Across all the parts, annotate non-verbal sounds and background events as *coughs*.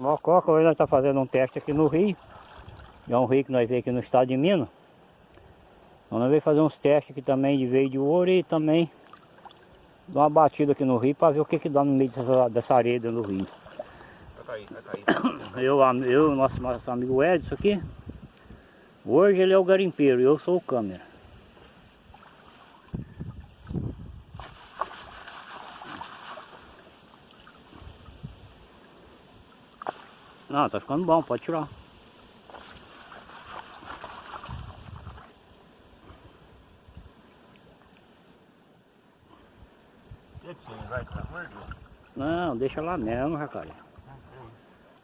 Mococa, hoje nós estamos fazendo um teste aqui no rio. É um rio que nós veio aqui no estado de Minas. Então nós veio fazer uns testes aqui também de veio de ouro e também dar uma batida aqui no rio para ver o que que dá no meio dessa, dessa areia dentro do rio. Vai cair, vai cair. *coughs* Eu, eu nosso, nosso amigo Edson aqui, hoje ele é o garimpeiro e eu sou o câmera. Não, tá ficando bom, pode tirar. Não, deixa lá mesmo, Jacaré.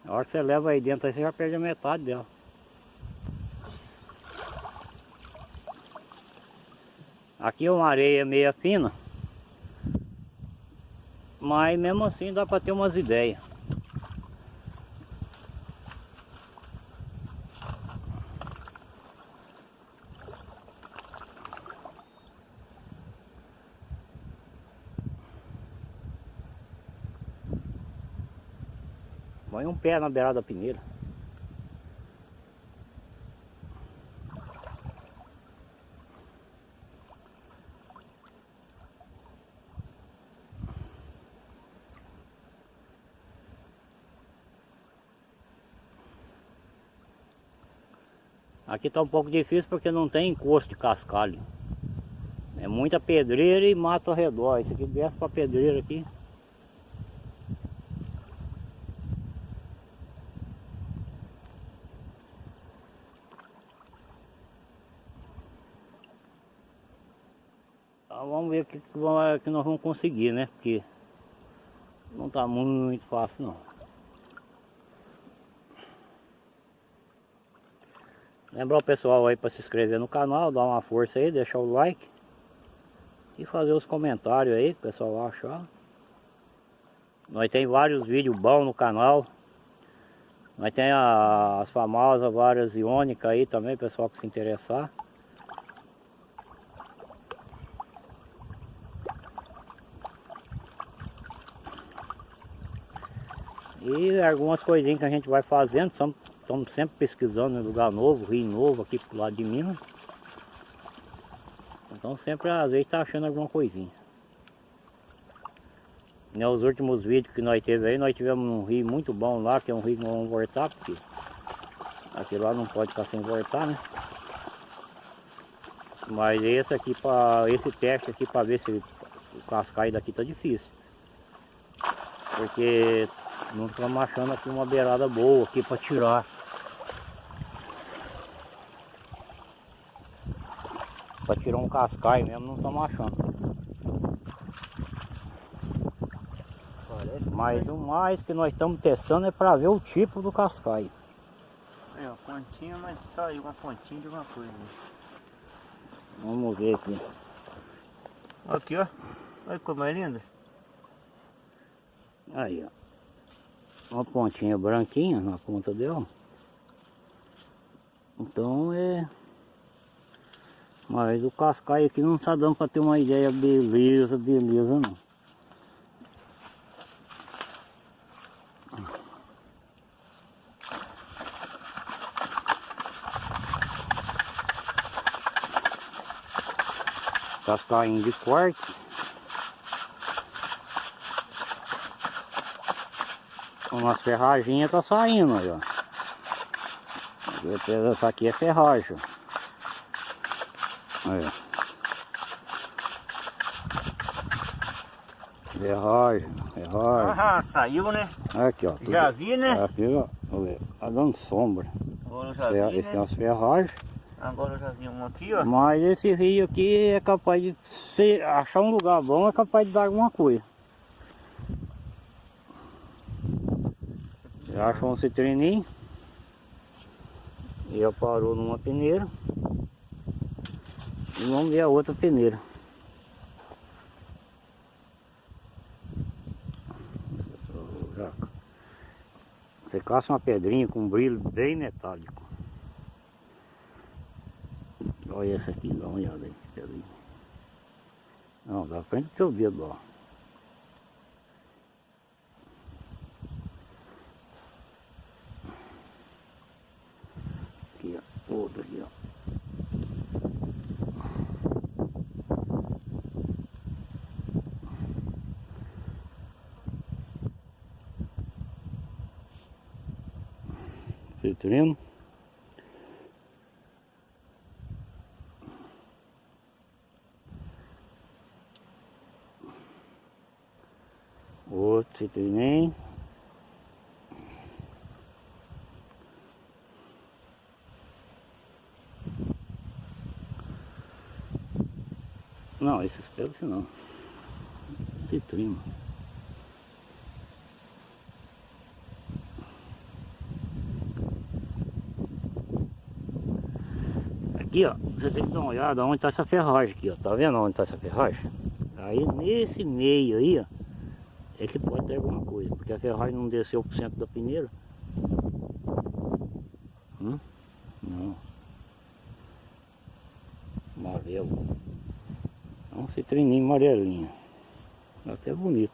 Na hora que você leva aí dentro, aí você já perde a metade dela. Aqui é uma areia meia fina. Mas mesmo assim dá para ter umas ideias. Põe um pé na beirada da peneira. Aqui está um pouco difícil porque não tem encosto de cascalho. É muita pedreira e mato ao redor. Isso aqui desce para pedreira aqui. Então vamos ver o que, vai- que nós vamos conseguir, né? Porque não está muito fácil não. Lembrar o pessoal aí para se inscrever no canal, dar uma força aí, deixar o like e fazer os comentários aí que o pessoal achar. Nós tem vários vídeos bons no canal. Nós tem as famosas várias iônicas aí também, pessoal que se interessar. E algumas coisinhas que a gente vai fazendo, estamos sempre pesquisando em lugar novo, rio novo aqui pro lado de Minas. Então sempre às vezes tá achando alguma coisinha. Nos últimos vídeos que nós teve aí, nós tivemos um rio muito bom lá, que é um rio que vamos voltar, porque aqui lá não pode ficar sem voltar, né? Mas esse aqui, para esse teste aqui para ver se o cascai daqui tá difícil. Porque não estamos achando aqui uma beirada boa aqui para tirar. Para tirar um cascai mesmo, não estamos achando. Parece Mas o mais que nós estamos testando é para ver o tipo do cascai. Aí, ó, pontinha, mas saiu uma pontinha de alguma coisa. Vamos ver aqui. Aqui, ó. Olha como é linda. Aí, ó. Uma pontinha branquinha na ponta dela. Então é... Mas o cascai aqui não tá dando para ter uma ideia beleza, beleza não. Cascainho de corte. Umas ferraginhas tá saindo aí, ó. Essa aqui é ferragem. Aí, ó. Ferragem, ferragem. Ah, saiu, né? Aqui, ó. tudo- Já vi, né? Aqui, ó. Tá dando sombra. Agora eu já Fer- vi, Esse é né? umas ferragens. Agora eu já vi um aqui, ó. Mas esse rio aqui é capaz de se achar um lugar bom, é capaz de dar alguma coisa. Você acha um citrininho. E eu parou numa peneira. E vamos ver a outra peneira. Você caça uma pedrinha com um brilho bem metálico. Olha essa aqui, dá uma olhada aí, pedrinha. Não, da frente do teu dedo, ó. Aqui, ó. Citrino. Outro Não, esses pelos não. Citrino. Aqui, ó, você tem que dar uma olhada onde está essa ferragem aqui, ó. Tá vendo onde está essa ferragem? Aí nesse meio aí, ó, é que pode ter alguma coisa, porque a ferragem não desceu pro centro da peneira. Hum? Não. Amarelo. É um citrininho amarelinho. Até bonito.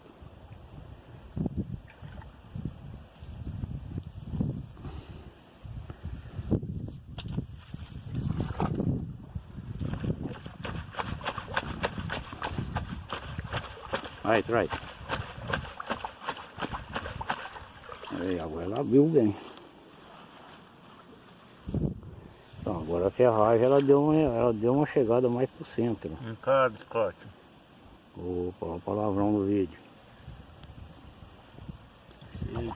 Right, right. Aí, agora ela abriu bem. Ferragem ela deu uma, ela deu uma chegada mais pro centro. Um cara biscoito. Opa, o palavrão do vídeo. Sim.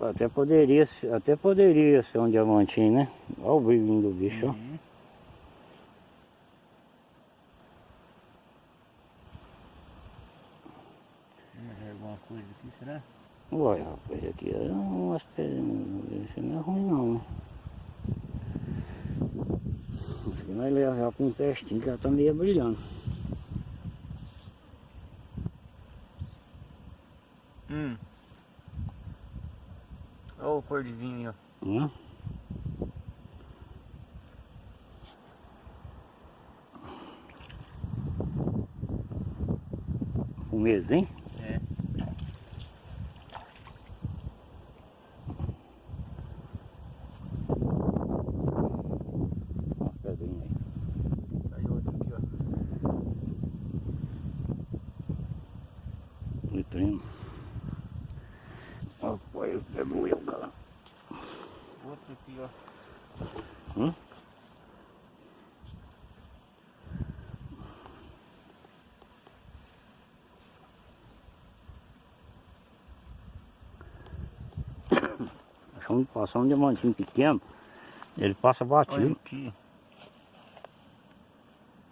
Até poderia, ser- até poderia ser um diamantinho, né? Olha o brilhinho do bicho, ó. Uhum. Ver alguma coisa aqui, será? Olha, rapaz, aqui é umas pedrinhas. Esse não é ruim não, né? Nós levamos com um testinho que ela tá meio brilhando. Hum. Olha o cor de vinho ó. Né? Um mês, hein? É. Uma pedrinha aí. Aí outro aqui, ó. Litrino. Rapaz, é doeu, cara. Outro aqui, ó. Hum? De passar um diamantinho pequeno, ele passa Olha batido. aqui.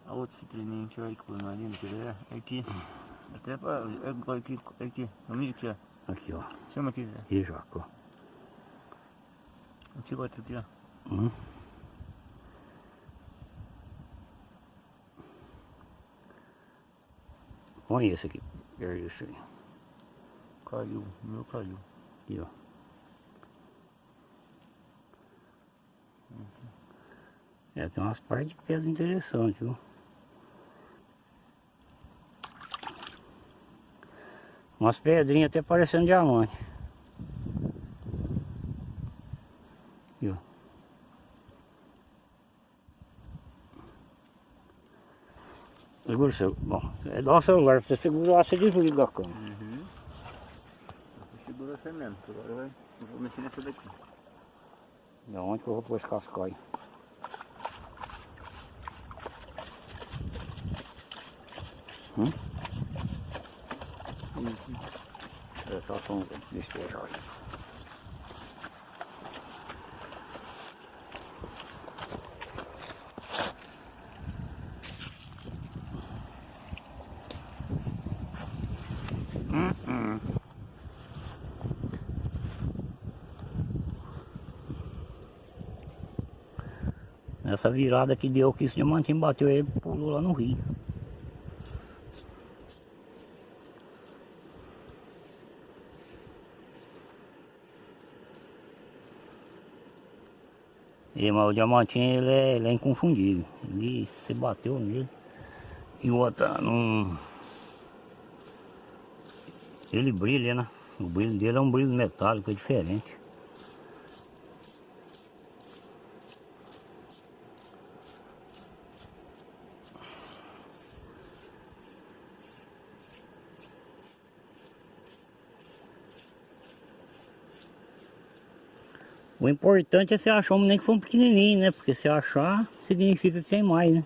A outro citrininho aqui, olha que coisa mais linda, quer ver? É Aqui. Até pra... é, Olha aqui, é aqui. Vamos aqui, ó. Aqui, ó. Chama aqui, Zé. E Jaco. Aqui, outro aqui, ó. Hum. Põe esse aqui. É isso aí. Caiu. Meu caiu. Aqui, ó. É, tem umas partes de peso interessantes, viu? Umas pedrinhas até parecendo diamante. Aqui, ó. Segura o celular. Bom, é dar o celular. Se você segurar, você desliga a câmera. Uhum. Segura você mesmo, agora eu vou mexer nessa daqui. E aonde que eu vou pôr esse cascói? Hum? Isso. É só som despejar. Hum, Nessa virada que deu que esse diamantinho bateu ele pulou lá no rio. E, mas o diamantinho ele é, ele é inconfundível. Ele se bateu nele. E o outro não. Ele brilha, né? O brilho dele é um brilho metálico, é diferente. O importante é você achar nem que for um pequenininho, né? Porque se achar, significa que tem mais, né?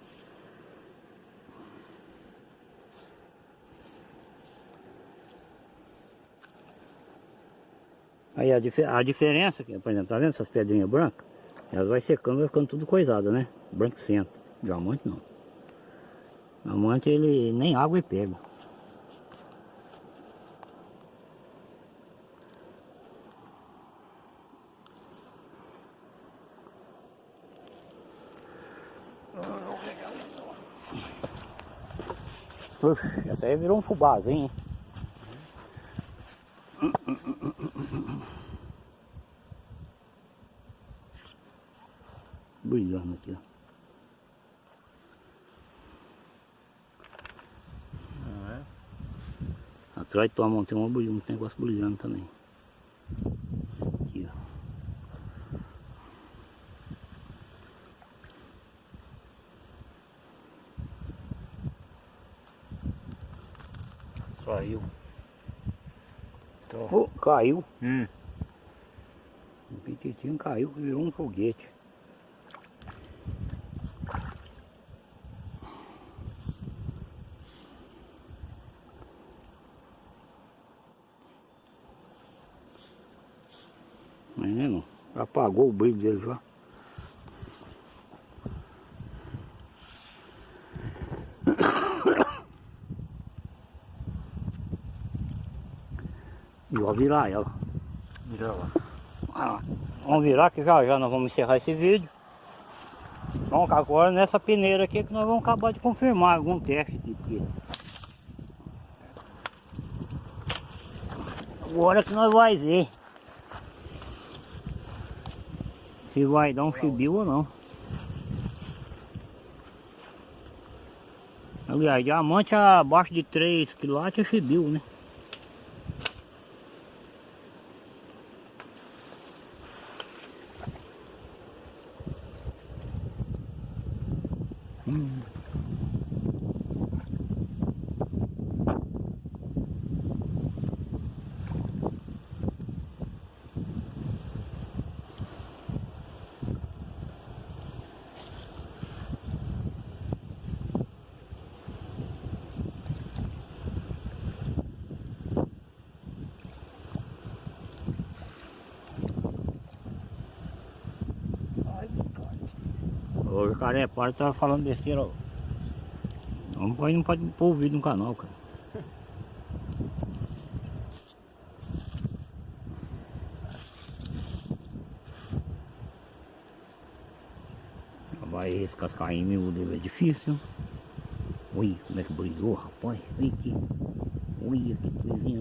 Aí a, dif a diferença, por exemplo, tá vendo essas pedrinhas brancas? Elas vai secando, vai ficando tudo coisada, né? Branco centro. Diamante não. Diamante ele nem água ele pega. Essa aí virou um fubazinho? Brilhando aqui, ó. Não é? Atrás de tua mão tem um, brilho- um negócio brilhando também. Aqui, ó. Tô. Oh, caiu. Hum. O pititinho caiu, virou um foguete. Menino, apagou o brilho dele já. Vou virar ela. Vira lá. Vamos virar que já já nós vamos encerrar esse vídeo. Vamos agora nessa peneira aqui que nós vamos acabar de confirmar algum teste aqui. Agora que nós vai ver se vai dar um chibio ou não. Aliás, diamante abaixo de 3 quilates é chibio, né? O jacaré para tá falando besteira. ó. Não pode, não pode pôr o vídeo no canal, cara. Vai esse cascainho meu dele é difícil. Ui, como é que brilhou, rapaz. Ui, que, ui, que coisinha.